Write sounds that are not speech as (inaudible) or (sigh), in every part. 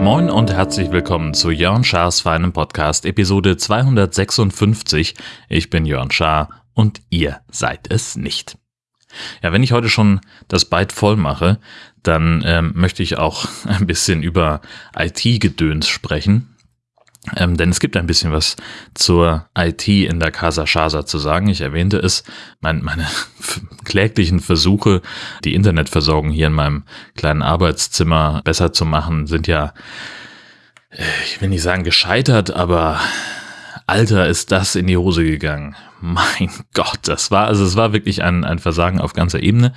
Moin und herzlich willkommen zu Jörn Schars feinem Podcast, Episode 256. Ich bin Jörn Schaar und ihr seid es nicht. Ja, wenn ich heute schon das Byte voll mache, dann ähm, möchte ich auch (laughs) ein bisschen über IT-Gedöns sprechen. Ähm, denn es gibt ein bisschen was zur IT in der Casa Shasa zu sagen. Ich erwähnte es, mein, meine (laughs) kläglichen Versuche, die Internetversorgung hier in meinem kleinen Arbeitszimmer besser zu machen, sind ja, äh, ich will nicht sagen gescheitert, aber Alter, ist das in die Hose gegangen. (laughs) Mein Gott, das war, also es war wirklich ein, ein Versagen auf ganzer Ebene.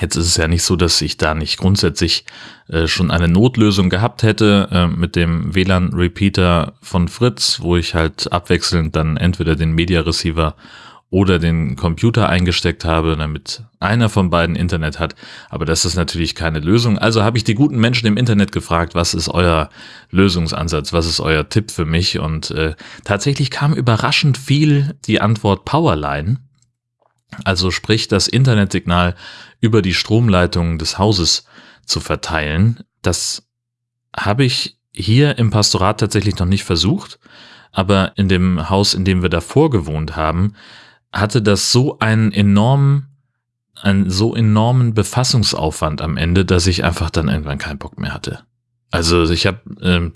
Jetzt ist es ja nicht so, dass ich da nicht grundsätzlich äh, schon eine Notlösung gehabt hätte äh, mit dem WLAN-Repeater von Fritz, wo ich halt abwechselnd dann entweder den Media Receiver oder den Computer eingesteckt habe, damit einer von beiden Internet hat. Aber das ist natürlich keine Lösung. Also habe ich die guten Menschen im Internet gefragt, was ist euer Lösungsansatz, was ist euer Tipp für mich? Und äh, tatsächlich kam überraschend viel die Antwort Powerline. Also sprich, das Internetsignal über die Stromleitung des Hauses zu verteilen. Das habe ich hier im Pastorat tatsächlich noch nicht versucht. Aber in dem Haus, in dem wir davor gewohnt haben, hatte das so einen enormen, einen so enormen Befassungsaufwand am Ende, dass ich einfach dann irgendwann keinen Bock mehr hatte. Also ich habe ähm,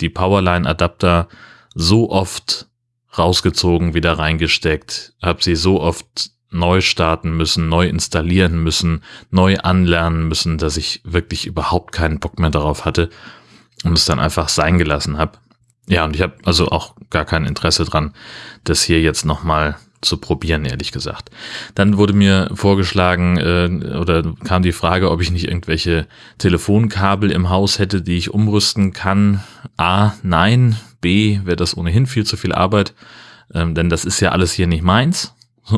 die Powerline-Adapter so oft rausgezogen, wieder reingesteckt, habe sie so oft neu starten müssen, neu installieren müssen, neu anlernen müssen, dass ich wirklich überhaupt keinen Bock mehr darauf hatte und es dann einfach sein gelassen habe. Ja, und ich habe also auch gar kein Interesse dran, das hier jetzt nochmal zu probieren, ehrlich gesagt. Dann wurde mir vorgeschlagen äh, oder kam die Frage, ob ich nicht irgendwelche Telefonkabel im Haus hätte, die ich umrüsten kann. A, nein. B, wäre das ohnehin viel zu viel Arbeit, ähm, denn das ist ja alles hier nicht meins. (laughs)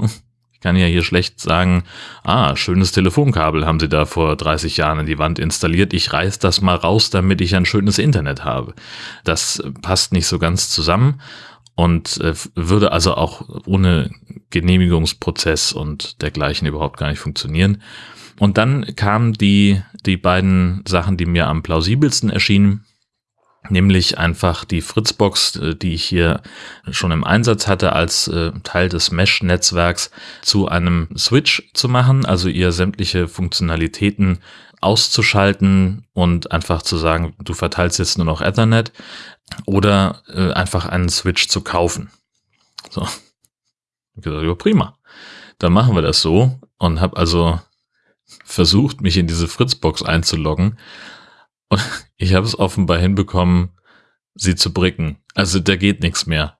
Ich kann ja hier schlecht sagen, ah, schönes Telefonkabel haben sie da vor 30 Jahren in die Wand installiert. Ich reiß das mal raus, damit ich ein schönes Internet habe. Das passt nicht so ganz zusammen und äh, würde also auch ohne Genehmigungsprozess und dergleichen überhaupt gar nicht funktionieren. Und dann kamen die, die beiden Sachen, die mir am plausibelsten erschienen, nämlich einfach die Fritzbox, äh, die ich hier schon im Einsatz hatte, als äh, Teil des Mesh-Netzwerks zu einem Switch zu machen, also ihr sämtliche Funktionalitäten auszuschalten und einfach zu sagen, du verteilst jetzt nur noch Ethernet oder äh, einfach einen Switch zu kaufen. So. Ich gesagt, ja, prima. Dann machen wir das so und habe also versucht, mich in diese Fritzbox einzuloggen und (laughs) ich habe es offenbar hinbekommen, sie zu bricken. Also da geht nichts mehr.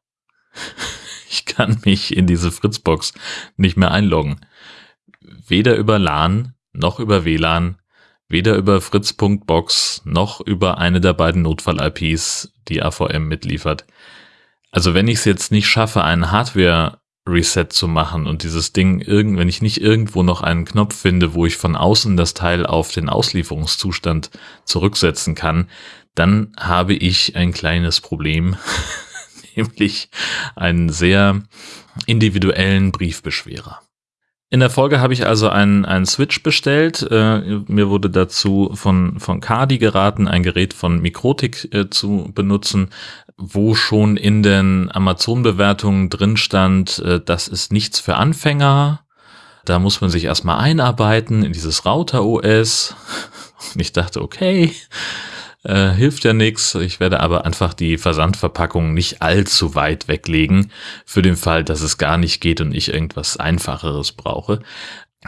(laughs) Ich kann mich in diese Fritzbox nicht mehr einloggen. Weder über LAN noch über WLAN weder über fritz.box noch über eine der beiden Notfall-IPs, die AVM mitliefert. Also wenn ich es jetzt nicht schaffe, einen Hardware-Reset zu machen und dieses Ding, irgend, wenn ich nicht irgendwo noch einen Knopf finde, wo ich von außen das Teil auf den Auslieferungszustand zurücksetzen kann, dann habe ich ein kleines Problem, (laughs) nämlich einen sehr individuellen Briefbeschwerer. In der Folge habe ich also einen, einen Switch bestellt. Äh, mir wurde dazu von, von Cardi geraten, ein Gerät von Mikrotik äh, zu benutzen, wo schon in den Amazon-Bewertungen drin stand, äh, das ist nichts für Anfänger. Da muss man sich erstmal einarbeiten in dieses Router-OS. (laughs) Und ich dachte, okay, äh, hilft ja nichts. Ich werde aber einfach die Versandverpackung nicht allzu weit weglegen, für den Fall, dass es gar nicht geht und ich irgendwas Einfacheres brauche.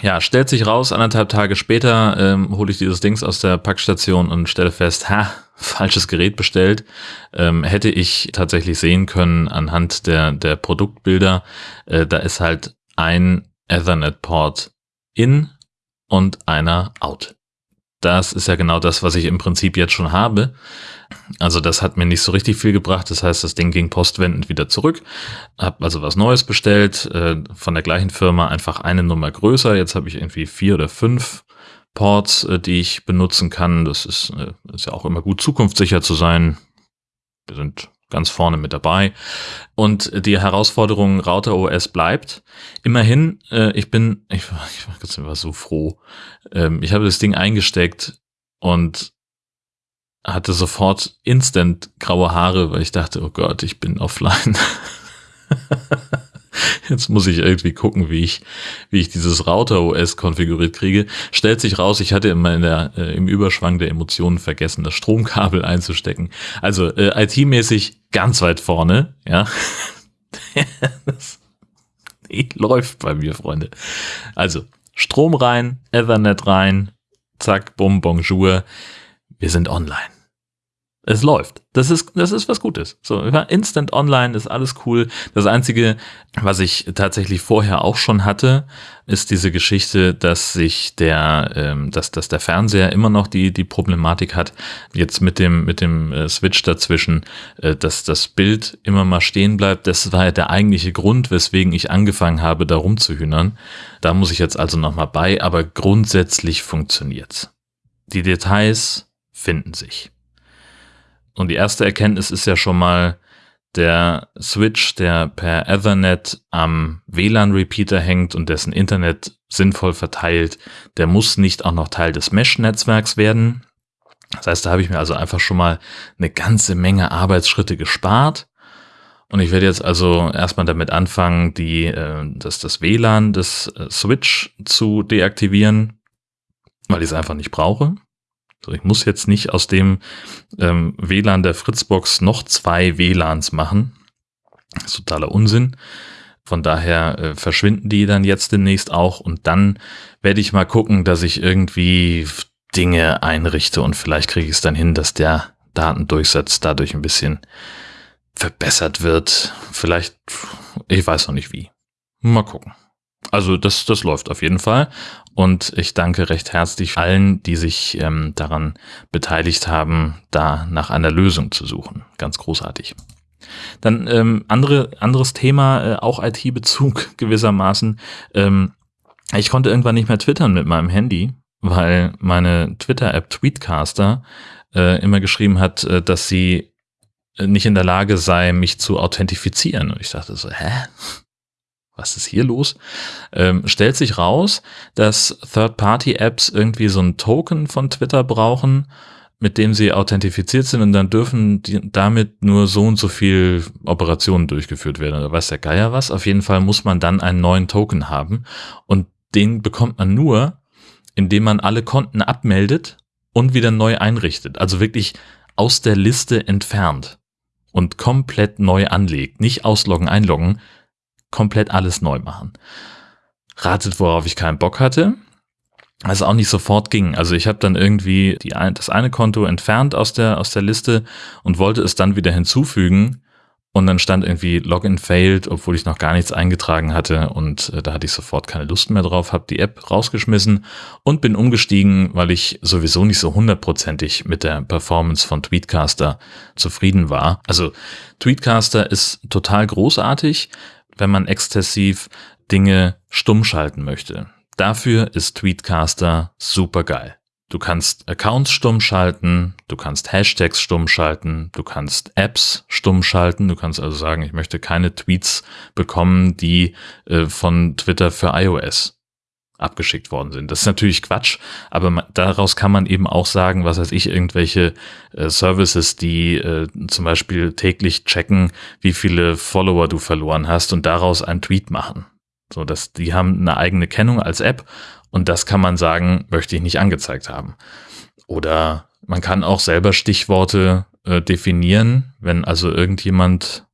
Ja, stellt sich raus, anderthalb Tage später ähm, hole ich dieses Dings aus der Packstation und stelle fest, ha, (laughs) falsches Gerät bestellt. Ähm, hätte ich tatsächlich sehen können anhand der, der Produktbilder, äh, da ist halt ein Ethernet-Port in und einer out das ist ja genau das, was ich im Prinzip jetzt schon habe. Also das hat mir nicht so richtig viel gebracht. Das heißt, das Ding ging postwendend wieder zurück. Hab also was Neues bestellt, äh, von der gleichen Firma einfach eine Nummer größer. Jetzt habe ich irgendwie vier oder fünf Ports, äh, die ich benutzen kann. Das ist, äh, ist ja auch immer gut, zukunftssicher zu sein. Wir sind ganz vorne mit dabei. Und die Herausforderung Router OS bleibt. Immerhin, äh, ich bin, (laughs) ich, ich war so froh. Ähm, ich habe das Ding eingesteckt und hatte sofort instant graue Haare, weil ich dachte, oh Gott, ich bin offline. (laughs) (laughs) Jetzt muss ich irgendwie gucken, wie ich, wie ich dieses Router OS konfiguriert kriege. Stellt sich raus, ich hatte immer in der, äh, im Überschwang der Emotionen vergessen, das Stromkabel einzustecken. Also äh, IT-mäßig ganz weit vorne, ja. (laughs) das läuft bei mir, Freunde. Also Strom rein, Ethernet rein, zack, bum, bonjour. Wir sind online es läuft. Das ist, das ist was Gutes. So, instant online ist alles cool. Das einzige, was ich tatsächlich vorher auch schon hatte, ist diese Geschichte, dass sich der, ähm, dass, dass der Fernseher immer noch die, die Problematik hat, jetzt mit dem, mit dem äh, Switch dazwischen, äh, dass das Bild immer mal stehen bleibt. Das war ja der eigentliche Grund, weswegen ich angefangen habe, da rumzuhühnern. Da muss ich jetzt also nochmal bei, aber grundsätzlich funktioniert's. Die Details finden sich. Und die erste Erkenntnis ist ja schon mal, der Switch, der per Ethernet am WLAN-Repeater hängt und dessen Internet sinnvoll verteilt, der muss nicht auch noch Teil des Mesh-Netzwerks werden. Das heißt, da habe ich mir also einfach schon mal eine ganze Menge Arbeitsschritte gespart. Und ich werde jetzt also erstmal damit anfangen, die, äh, das, das WLAN des äh, Switch zu deaktivieren, weil ich es einfach nicht brauche. So, ich muss jetzt nicht aus dem ähm, WLAN der Fritzbox noch zwei WLANs machen. Das ist totaler Unsinn. Von daher äh, verschwinden die dann jetzt demnächst auch und dann werde ich mal gucken, dass ich irgendwie Dinge einrichte und vielleicht kriege ich es dann hin, dass der Datendurchsatz dadurch ein bisschen verbessert wird. Vielleicht, ich weiß noch nicht wie. Mal gucken. Also das, das läuft auf jeden Fall. Und ich danke recht herzlich allen, die sich ähm, daran beteiligt haben, da nach einer Lösung zu suchen. Ganz großartig. Dann ähm, andere, anderes Thema, äh, auch IT-Bezug (laughs) gewissermaßen. Ähm, ich konnte irgendwann nicht mehr twittern mit meinem Handy, weil meine Twitter-App Tweetcaster äh, immer geschrieben hat, äh, dass sie nicht in der Lage sei, mich zu authentifizieren. Und ich dachte so, hä? Was ist hier los? Ähm, stellt sich raus, dass Third-Party-Apps irgendwie so ein Token von Twitter brauchen, mit dem sie authentifiziert sind und dann dürfen damit nur so und so viel Operationen durchgeführt werden. Oder weiß der Geier was? Auf jeden Fall muss man dann einen neuen Token haben und den bekommt man nur, indem man alle Konten abmeldet und wieder neu einrichtet. Also wirklich aus der Liste entfernt und komplett neu anlegt. Nicht ausloggen, einloggen, komplett alles neu machen. Ratet, worauf ich keinen Bock hatte. Also auch nicht sofort ging. Also ich habe dann irgendwie die, das eine Konto entfernt aus der, aus der Liste und wollte es dann wieder hinzufügen. Und dann stand irgendwie Login failed, obwohl ich noch gar nichts eingetragen hatte. Und äh, da hatte ich sofort keine Lust mehr drauf, habe die App rausgeschmissen und bin umgestiegen, weil ich sowieso nicht so hundertprozentig mit der Performance von Tweetcaster zufrieden war. Also Tweetcaster ist total großartig wenn man exzessiv Dinge stumm schalten möchte. Dafür ist Tweetcaster super geil. Du kannst Accounts stumm schalten, du kannst Hashtags stumm schalten, du kannst Apps stumm schalten, du kannst also sagen, ich möchte keine Tweets bekommen, die äh, von Twitter für iOS abgeschickt worden sind. Das ist natürlich Quatsch, aber man, daraus kann man eben auch sagen, was weiß ich, irgendwelche äh, Services, die äh, zum Beispiel täglich checken, wie viele Follower du verloren hast und daraus einen Tweet machen. So, dass die haben eine eigene Kennung als App und das kann man sagen, möchte ich nicht angezeigt haben. Oder man kann auch selber Stichworte äh, definieren, wenn also irgendjemand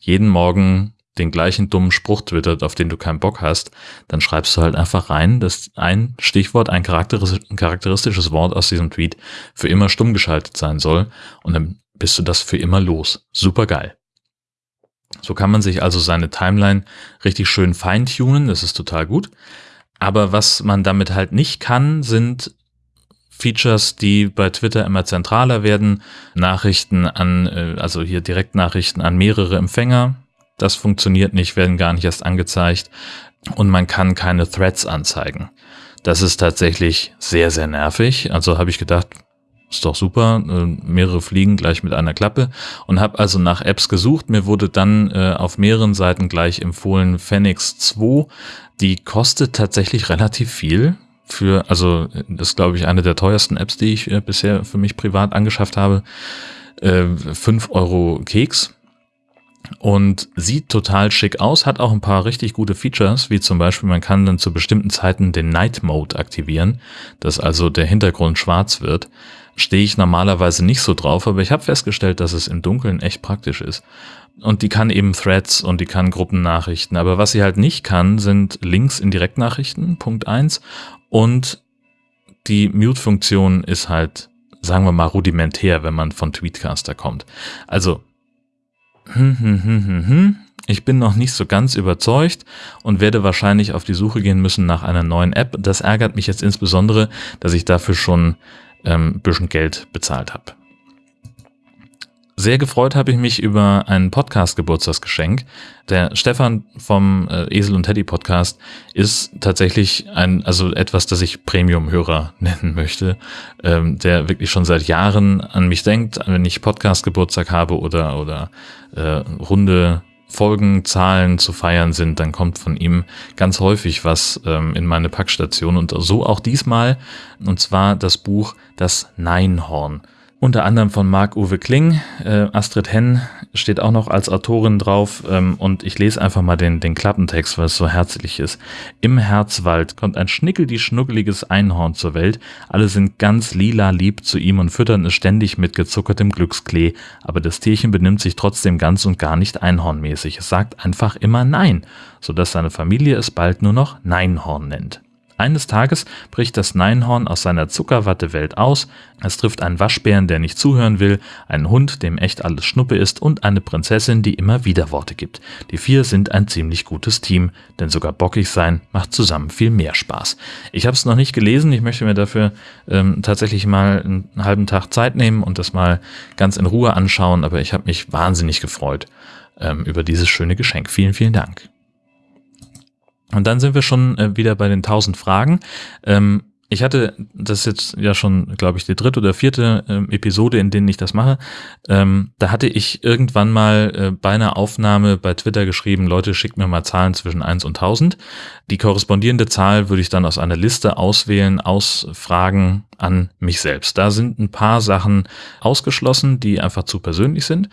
jeden Morgen den gleichen dummen Spruch twittert, auf den du keinen Bock hast, dann schreibst du halt einfach rein, dass ein Stichwort, ein charakteristisches Wort aus diesem Tweet für immer stumm geschaltet sein soll und dann bist du das für immer los. Super geil. So kann man sich also seine Timeline richtig schön feintunen, das ist total gut. Aber was man damit halt nicht kann, sind Features, die bei Twitter immer zentraler werden. Nachrichten an, äh, also hier Direktnachrichten an mehrere Empfänger, das funktioniert nicht, werden gar nicht erst angezeigt und man kann keine Threads anzeigen. Das ist tatsächlich sehr, sehr nervig. Also habe ich gedacht, ist doch super, äh, mehrere Fliegen gleich mit einer Klappe und habe also nach Apps gesucht. Mir wurde dann äh, auf mehreren Seiten gleich empfohlen Phoenix 2. Die kostet tatsächlich relativ viel für, also das ist glaube ich eine der teuersten Apps, die ich äh, bisher für mich privat angeschafft habe. Äh, 5 Euro Keks und sieht total schick aus, hat auch ein paar richtig gute Features, wie zum Beispiel man kann dann zu bestimmten Zeiten den Night Mode aktivieren, dass also der Hintergrund schwarz wird. Stehe ich normalerweise nicht so drauf, aber ich habe festgestellt, dass es im Dunkeln echt praktisch ist. Und die kann eben Threads und die kann Gruppennachrichten, aber was sie halt nicht kann, sind Links in Direktnachrichten, Punkt eins Und die Mute-Funktion ist halt, sagen wir mal, rudimentär, wenn man von Tweetcaster kommt. Also hm, hm, hm, hm, hm. Ich bin noch nicht so ganz überzeugt und werde wahrscheinlich auf die Suche gehen müssen nach einer neuen App. Das ärgert mich jetzt insbesondere, dass ich dafür schon ähm, bisschen Geld bezahlt habe. Sehr gefreut habe ich mich über ein Podcast-Geburtstagsgeschenk. Der Stefan vom äh, Esel und Teddy Podcast ist tatsächlich ein, also etwas, das ich Premium-Hörer (laughs) nennen möchte, ähm, der wirklich schon seit Jahren an mich denkt, wenn ich Podcast-Geburtstag habe oder, oder äh, runde Folgenzahlen zu feiern sind, dann kommt von ihm ganz häufig was ähm, in meine Packstation. Und so auch diesmal, und zwar das Buch Das Neinhorn unter anderem von Marc-Uwe Kling. Äh, Astrid Henn steht auch noch als Autorin drauf ähm, und ich lese einfach mal den, den Klappentext, weil es so herzlich ist. Im Herzwald kommt ein schnickel-die-schnuckeliges Einhorn zur Welt. Alle sind ganz lila lieb zu ihm und füttern es ständig mit gezuckertem Glücksklee. Aber das Tierchen benimmt sich trotzdem ganz und gar nicht einhornmäßig. Es sagt einfach immer Nein, sodass seine Familie es bald nur noch Neinhorn nennt. Eines Tages bricht das Neinhorn aus seiner Zuckerwattewelt aus, es trifft einen Waschbären, der nicht zuhören will, einen Hund, dem echt alles Schnuppe ist und eine Prinzessin, die immer Widerworte gibt. Die vier sind ein ziemlich gutes Team, denn sogar bockig sein macht zusammen viel mehr Spaß. Ich habe es noch nicht gelesen, ich möchte mir dafür ähm, tatsächlich mal einen halben Tag Zeit nehmen und das mal ganz in Ruhe anschauen, aber ich habe mich wahnsinnig gefreut ähm, über dieses schöne Geschenk. Vielen, vielen Dank. Und dann sind wir schon äh, wieder bei den 1000 Fragen. Ähm, ich hatte das jetzt ja schon, glaube ich, die dritte oder vierte ähm, Episode, in denen ich das mache. Ähm, da hatte ich irgendwann mal äh, bei einer Aufnahme bei Twitter geschrieben, Leute, schickt mir mal Zahlen zwischen 1 und 1000. Die korrespondierende Zahl würde ich dann aus einer Liste auswählen, aus Fragen an mich selbst. Da sind ein paar Sachen ausgeschlossen, die einfach zu persönlich sind.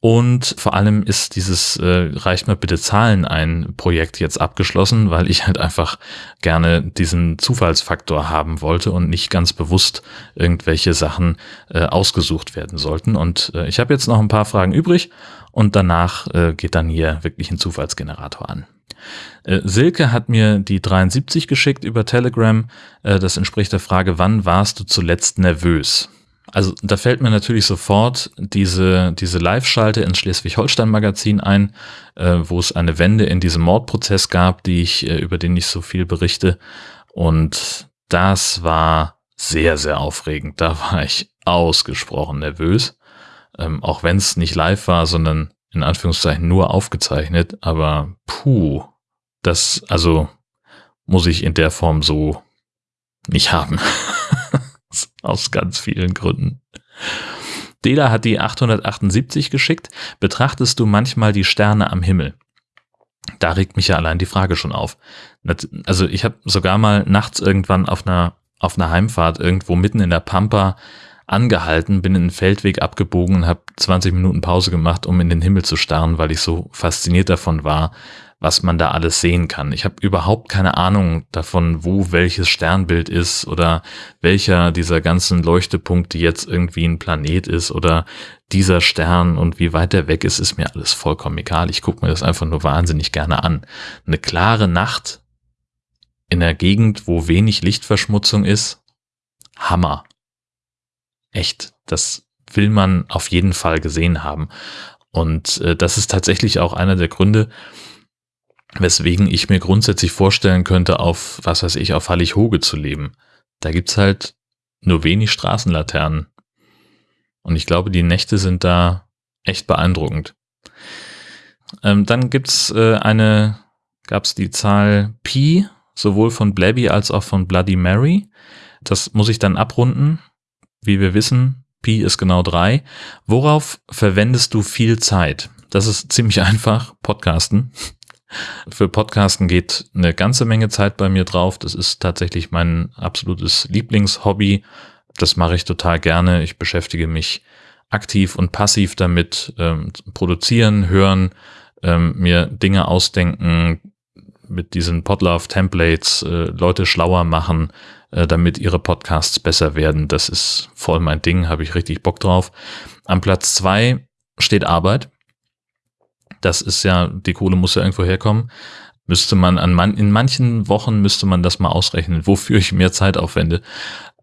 Und vor allem ist dieses äh, Reicht mir bitte Zahlen ein Projekt jetzt abgeschlossen, weil ich halt einfach gerne diesen Zufallsfaktor haben wollte und nicht ganz bewusst irgendwelche Sachen äh, ausgesucht werden sollten. Und äh, ich habe jetzt noch ein paar Fragen übrig und danach äh, geht dann hier wirklich ein Zufallsgenerator an. Äh, Silke hat mir die 73 geschickt über Telegram. Äh, das entspricht der Frage, wann warst du zuletzt nervös? Also da fällt mir natürlich sofort diese, diese Live-Schalte ins Schleswig-Holstein-Magazin ein, äh, wo es eine Wende in diesem Mordprozess gab, die ich, äh, über den ich so viel berichte. Und das war sehr, sehr aufregend. Da war ich ausgesprochen nervös. Ähm, auch wenn es nicht live war, sondern in Anführungszeichen nur aufgezeichnet. Aber puh, das, also muss ich in der Form so nicht haben. (laughs) Aus ganz vielen Gründen. Dela hat die 878 geschickt. Betrachtest du manchmal die Sterne am Himmel? Da regt mich ja allein die Frage schon auf. Also ich habe sogar mal nachts irgendwann auf einer, auf einer Heimfahrt irgendwo mitten in der Pampa angehalten, bin in den Feldweg abgebogen und habe 20 Minuten Pause gemacht, um in den Himmel zu starren, weil ich so fasziniert davon war, was man da alles sehen kann. Ich habe überhaupt keine Ahnung davon, wo welches Sternbild ist oder welcher dieser ganzen Leuchtepunkte jetzt irgendwie ein Planet ist oder dieser Stern und wie weit der weg ist, ist mir alles vollkommen egal. Ich gucke mir das einfach nur wahnsinnig gerne an. Eine klare Nacht in der Gegend, wo wenig Lichtverschmutzung ist, Hammer. Echt, das will man auf jeden Fall gesehen haben. Und äh, das ist tatsächlich auch einer der Gründe, weswegen ich mir grundsätzlich vorstellen könnte, auf, was weiß ich, auf Hallig-Hoge zu leben. Da gibt's halt nur wenig Straßenlaternen. Und ich glaube, die Nächte sind da echt beeindruckend. Ähm, dann gibt's äh, eine, gab's die Zahl Pi, sowohl von Blabby als auch von Bloody Mary. Das muss ich dann abrunden. wie wir wissen, Pi ist genau drei. Worauf verwendest du viel Zeit? Das ist ziemlich (laughs) einfach, Podcasten. Für Podcasten geht eine ganze Menge Zeit bei mir drauf. Das ist tatsächlich mein absolutes Lieblingshobby. Das mache ich total gerne. Ich beschäftige mich aktiv und passiv damit, ähm, produzieren, hören, ähm, mir Dinge ausdenken, mit diesen Podlove-Templates äh, Leute schlauer machen, äh, damit ihre Podcasts besser werden. Das ist voll mein Ding, habe ich richtig Bock drauf. Am Platz zwei steht Arbeit. Das ist ja, die Kohle muss ja irgendwo herkommen. Müsste man an man, in manchen Wochen müsste man das mal ausrechnen, wofür ich mehr Zeit aufwende.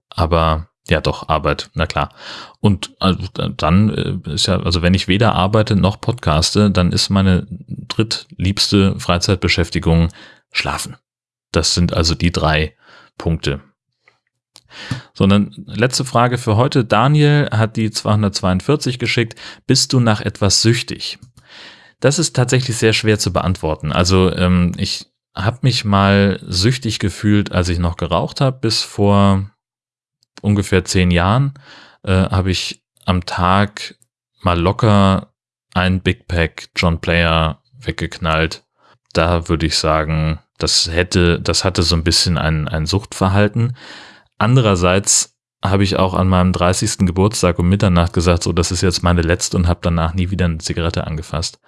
Aber ja, doch, Arbeit, na klar. Und also, dann äh, ist ja, also wenn ich weder arbeite noch podcaste, dann ist meine drittliebste Freizeitbeschäftigung Schlafen. Das sind also die drei Punkte. Sondern letzte Frage für heute. Daniel hat die 242 geschickt. Bist du nach etwas süchtig? Das ist tatsächlich sehr schwer zu beantworten. Also ähm, ich habe mich mal süchtig gefühlt, als ich noch geraucht habe, bis vor ungefähr zehn Jahren äh, habe ich am Tag mal locker ein Big Pack John Player weggeknallt. Da würde ich sagen, das hätte, das hatte so ein bisschen ein, ein Suchtverhalten. Andererseits habe ich auch an meinem 30. Geburtstag um Mitternacht gesagt, so, das ist jetzt meine letzte und habe danach nie wieder eine Zigarette angefasst.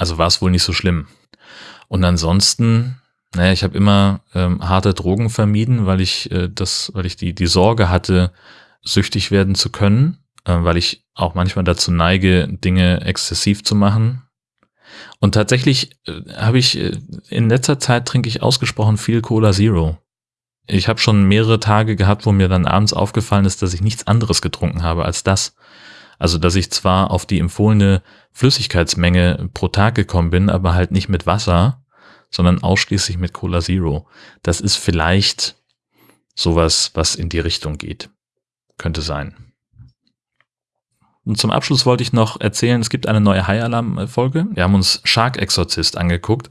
Also war es wohl nicht so schlimm. Und ansonsten naja, ich habe immer ähm, harte Drogen vermieden, weil ich äh, das, weil ich die, die Sorge hatte, süchtig werden zu können, äh, weil ich auch manchmal dazu neige, Dinge exzessiv zu machen. Und tatsächlich äh, habe ich äh, in letzter Zeit trinke ich ausgesprochen viel Cola Zero. Ich habe schon mehrere Tage gehabt, wo mir dann abends aufgefallen ist, dass ich nichts anderes getrunken habe als das. Also, dass ich zwar auf die empfohlene Flüssigkeitsmenge pro Tag gekommen bin, aber halt nicht mit Wasser, sondern ausschließlich mit Cola Zero. Das ist vielleicht sowas, was in die Richtung geht. Könnte sein. Und zum Abschluss wollte ich noch erzählen, es gibt eine neue High Alarm Folge. Wir haben uns Shark Exorcist angeguckt.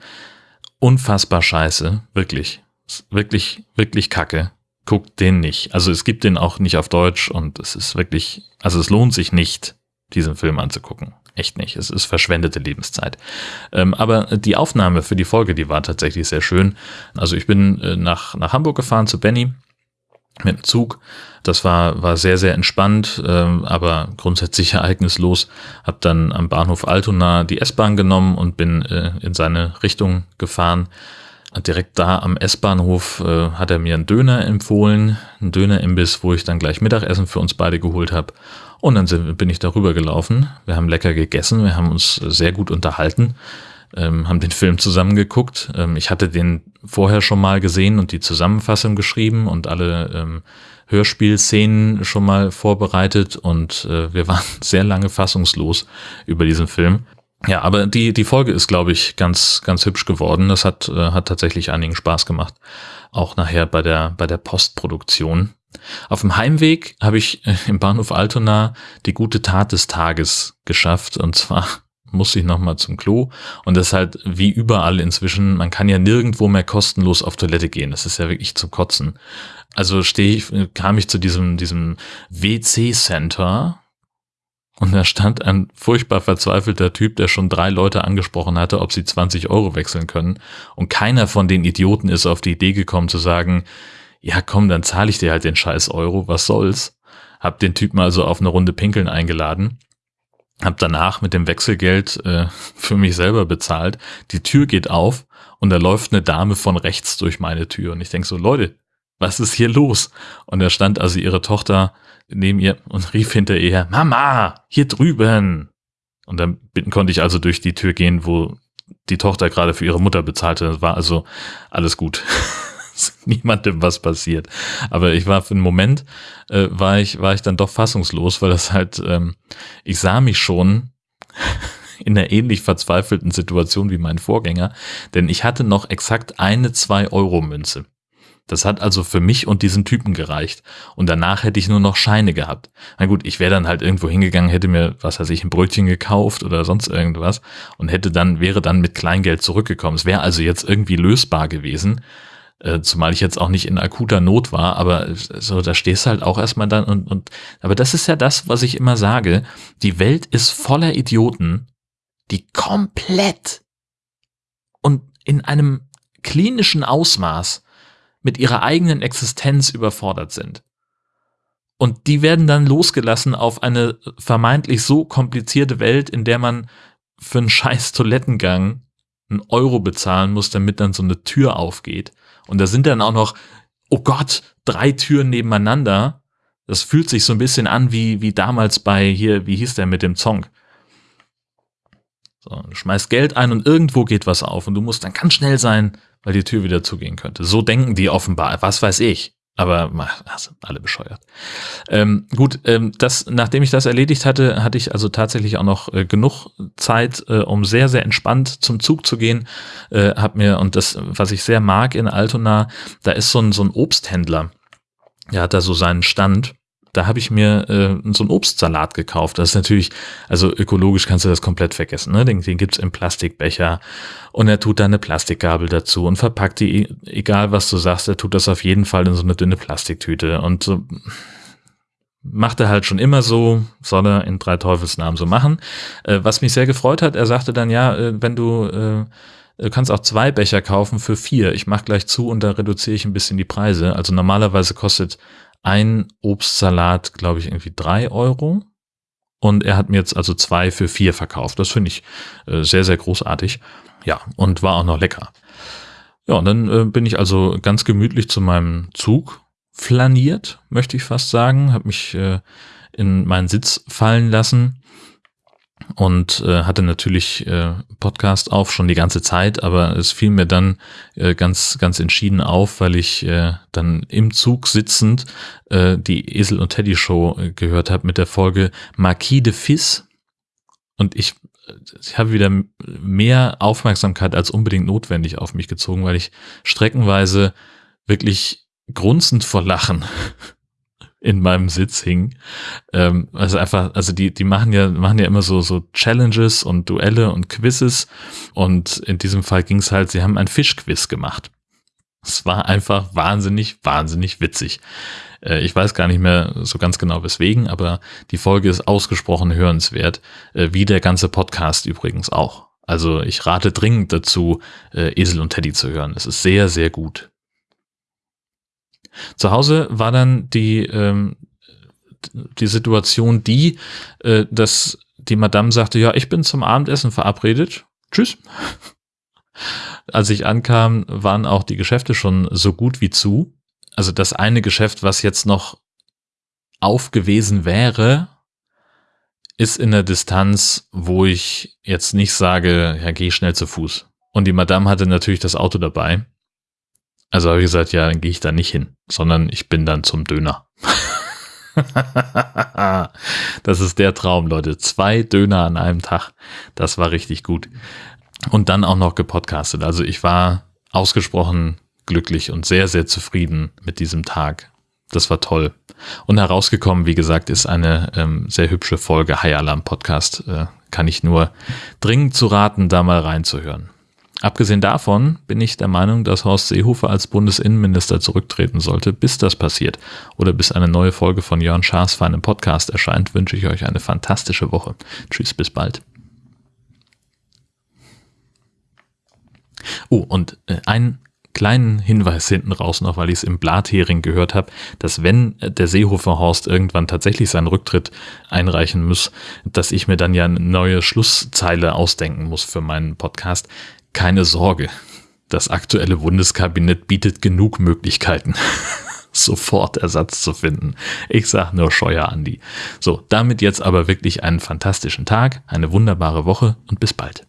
Unfassbar scheiße. Wirklich. Wirklich, wirklich kacke. Guckt den nicht. Also es gibt den auch nicht auf Deutsch und es ist wirklich, also es lohnt sich nicht, diesen Film anzugucken. Echt nicht. Es ist verschwendete Lebenszeit. Ähm, aber die Aufnahme für die Folge, die war tatsächlich sehr schön. Also ich bin äh, nach, nach Hamburg gefahren zu Benny mit dem Zug. Das war, war sehr, sehr entspannt, ähm, aber grundsätzlich (laughs) ereignislos. Hab dann am Bahnhof Altona die S-Bahn genommen und bin äh, in seine Richtung gefahren. Direkt da am S-Bahnhof äh, hat er mir einen Döner empfohlen, einen Dönerimbiss, wo ich dann gleich Mittagessen für uns beide geholt habe. Und dann sind, bin ich darüber gelaufen. Wir haben lecker gegessen, wir haben uns sehr gut unterhalten, ähm, haben den Film zusammen geguckt. Ähm, ich hatte den vorher schon mal gesehen und die Zusammenfassung geschrieben und alle ähm, Hörspielszenen schon mal vorbereitet und äh, wir waren (laughs) sehr lange fassungslos über diesen Film. Ja, aber die, die Folge ist, glaube ich, ganz, ganz hübsch geworden. Das hat, äh, hat tatsächlich einigen Spaß gemacht. Auch nachher bei der, bei der Postproduktion. Auf dem Heimweg habe ich äh, im Bahnhof Altona die gute Tat des Tages geschafft. Und zwar (laughs) musste ich nochmal zum Klo. Und das ist halt wie überall inzwischen, man kann ja nirgendwo mehr kostenlos auf Toilette gehen. Das ist ja wirklich zu kotzen. Also stehe ich, kam ich zu diesem, diesem WC-Center. Und da stand ein furchtbar verzweifelter Typ, der schon drei Leute angesprochen hatte, ob sie 20 Euro wechseln können. Und keiner von den Idioten ist auf die Idee gekommen zu sagen, ja komm, dann zahle ich dir halt den scheiß Euro, was soll's. Hab den Typen also auf eine Runde Pinkeln eingeladen. Hab danach mit dem Wechselgeld äh, (laughs) für mich selber bezahlt. Die Tür geht auf und da läuft eine Dame von rechts durch meine Tür. Und ich denk so, Leute, was ist hier los? Und da stand also ihre Tochter neben ihr und rief hinter ihr, Mama, hier drüben. Und dann konnte ich also durch die Tür gehen, wo die Tochter gerade für ihre Mutter bezahlte. Das war also alles gut. (laughs) niemandem was passiert. Aber ich war für einen Moment, äh, war ich, war ich dann doch fassungslos, weil das halt, ähm, ich sah mich schon (laughs) in einer ähnlich verzweifelten Situation wie mein Vorgänger, denn ich hatte noch exakt eine 2-Euro-Münze. Das hat also für mich und diesen Typen gereicht. Und danach hätte ich nur noch Scheine gehabt. Na gut, ich wäre dann halt irgendwo hingegangen, hätte mir, was weiß ich, ein Brötchen gekauft oder sonst irgendwas und hätte dann, wäre dann mit Kleingeld zurückgekommen. Es wäre also jetzt irgendwie lösbar gewesen. Äh, zumal ich jetzt auch nicht in akuter Not war, aber so, da stehst du halt auch erstmal dann und, und, aber das ist ja das, was ich immer sage. Die Welt ist voller Idioten, die komplett und in einem klinischen Ausmaß mit ihrer eigenen Existenz überfordert sind. Und die werden dann losgelassen auf eine vermeintlich so komplizierte Welt, in der man für einen scheiß Toilettengang einen Euro bezahlen muss, damit dann so eine Tür aufgeht. Und da sind dann auch noch, oh Gott, drei Türen nebeneinander. Das fühlt sich so ein bisschen an wie, wie damals bei hier, wie hieß der mit dem Zong? So, du schmeißt Geld ein und irgendwo geht was auf und du musst dann ganz schnell sein, weil die Tür wieder zugehen könnte. So denken die offenbar, was weiß ich. Aber also, alle bescheuert. Ähm, gut, ähm, das, nachdem ich das erledigt hatte, hatte ich also tatsächlich auch noch äh, genug Zeit, äh, um sehr, sehr entspannt zum Zug zu gehen. Äh, hab mir, und das, was ich sehr mag in Altona, da ist so ein, so ein Obsthändler. Der hat da so seinen Stand da habe ich mir äh, so einen Obstsalat gekauft. Das ist natürlich, also ökologisch kannst du das komplett vergessen. Ne? Den, den gibt's im Plastikbecher und er tut da eine Plastikgabel dazu und verpackt die, egal was du sagst, er tut das auf jeden Fall in so eine dünne Plastiktüte und so macht er halt schon immer so, soll er in drei Teufelsnamen so machen. Äh, was mich sehr gefreut hat, er sagte dann, ja, äh, wenn du äh, Du kannst auch zwei Becher kaufen für vier. Ich mach gleich zu und da reduziere ich ein bisschen die Preise. Also normalerweise kostet ein Obstsalat, glaube ich, irgendwie drei Euro. Und er hat mir jetzt also zwei für vier verkauft. Das finde ich äh, sehr, sehr großartig. Ja, und war auch noch lecker. Ja, und dann äh, bin ich also ganz gemütlich zu meinem Zug flaniert, möchte ich fast sagen. Habe mich äh, in meinen Sitz fallen lassen und äh, hatte natürlich äh, Podcast auf schon die ganze Zeit, aber es fiel mir dann äh, ganz ganz entschieden auf, weil ich äh, dann im Zug sitzend äh, die Esel und Teddy Show äh, gehört habe mit der Folge Marquis de Fils und ich ich habe wieder mehr Aufmerksamkeit als unbedingt notwendig auf mich gezogen, weil ich streckenweise wirklich grunzend vor Lachen (laughs) in meinem Sitz hing. Ähm, also einfach, also die, die machen ja, machen ja immer so, so Challenges und Duelle und Quizzes. Und in diesem Fall ging es halt, sie haben ein Fischquiz gemacht. Es war einfach wahnsinnig, wahnsinnig witzig. Äh, ich weiß gar nicht mehr so ganz genau weswegen, aber die Folge ist ausgesprochen hörenswert, äh, wie der ganze Podcast übrigens auch. Also ich rate dringend dazu, äh, Esel und Teddy zu hören. Es ist sehr, sehr gut. Zu Hause war dann die, ähm, die Situation die, äh, dass die Madame sagte, ja, ich bin zum Abendessen verabredet. Tschüss. (laughs) Als ich ankam, waren auch die Geschäfte schon so gut wie zu. Also das eine Geschäft, was jetzt noch auf gewesen wäre, ist in der Distanz, wo ich jetzt nicht sage, ja, geh schnell zu Fuß. Und die Madame hatte natürlich das Auto dabei. Also habe ich gesagt, ja, dann gehe ich da nicht hin, sondern ich bin dann zum Döner. (laughs) das ist der Traum, Leute. Zwei Döner an einem Tag. Das war richtig gut. Und dann auch noch gepodcastet. Also ich war ausgesprochen glücklich und sehr, sehr zufrieden mit diesem Tag. Das war toll. Und herausgekommen, wie gesagt, ist eine ähm, sehr hübsche Folge High Alarm Podcast. Äh, kann ich nur dringend zu raten, da mal reinzuhören. Abgesehen davon bin ich der Meinung, dass Horst Seehofer als Bundesinnenminister zurücktreten sollte. Bis das passiert oder bis eine neue Folge von Jörn Schaas für einen Podcast erscheint, wünsche ich euch eine fantastische Woche. Tschüss, bis bald. Oh, und äh, einen kleinen Hinweis hinten raus noch, weil ich es im Blathering gehört habe, dass wenn äh, der Seehofer Horst irgendwann tatsächlich seinen Rücktritt einreichen muss, dass ich mir dann ja eine neue Schlusszeile ausdenken muss für meinen Podcast keine Sorge, das aktuelle Bundeskabinett bietet genug Möglichkeiten, (laughs) sofort Ersatz zu finden. Ich sag nur Scheuer Andi. So, damit jetzt aber wirklich einen fantastischen Tag, eine wunderbare Woche und bis bald.